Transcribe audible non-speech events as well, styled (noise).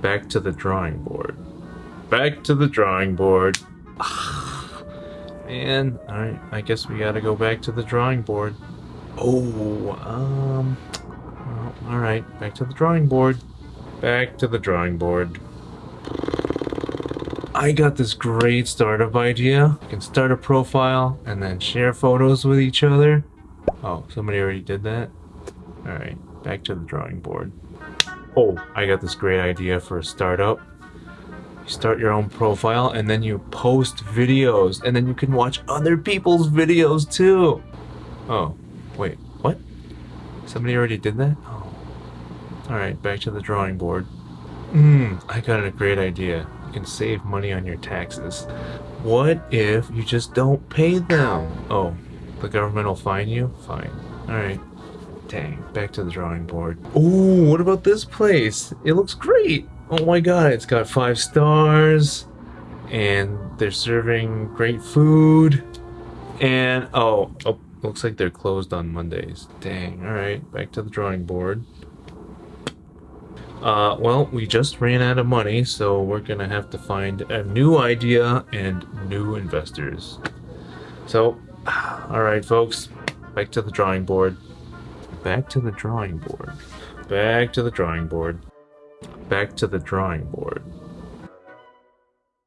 Back to the drawing board. Back to the drawing board. (sighs) Man, alright, I guess we gotta go back to the drawing board. Oh, um... Well, alright, back to the drawing board. Back to the drawing board. I got this great startup idea. You can start a profile and then share photos with each other. Oh, somebody already did that? Alright, back to the drawing board. Oh, I got this great idea for a startup. You start your own profile and then you post videos and then you can watch other people's videos too. Oh, wait, what? Somebody already did that? Oh. Alright, back to the drawing board. Mmm, I got a great idea. You can save money on your taxes. What if you just don't pay them? Oh, the government will fine you? Fine. Alright. Dang, back to the drawing board. Ooh, what about this place? It looks great! Oh my god, it's got five stars, and they're serving great food, and oh, oh looks like they're closed on Mondays. Dang, alright, back to the drawing board. Uh, well, we just ran out of money, so we're gonna have to find a new idea and new investors. So, (sighs) alright folks, back to the drawing board. Back to the drawing board. Back to the drawing board. Back to the drawing board.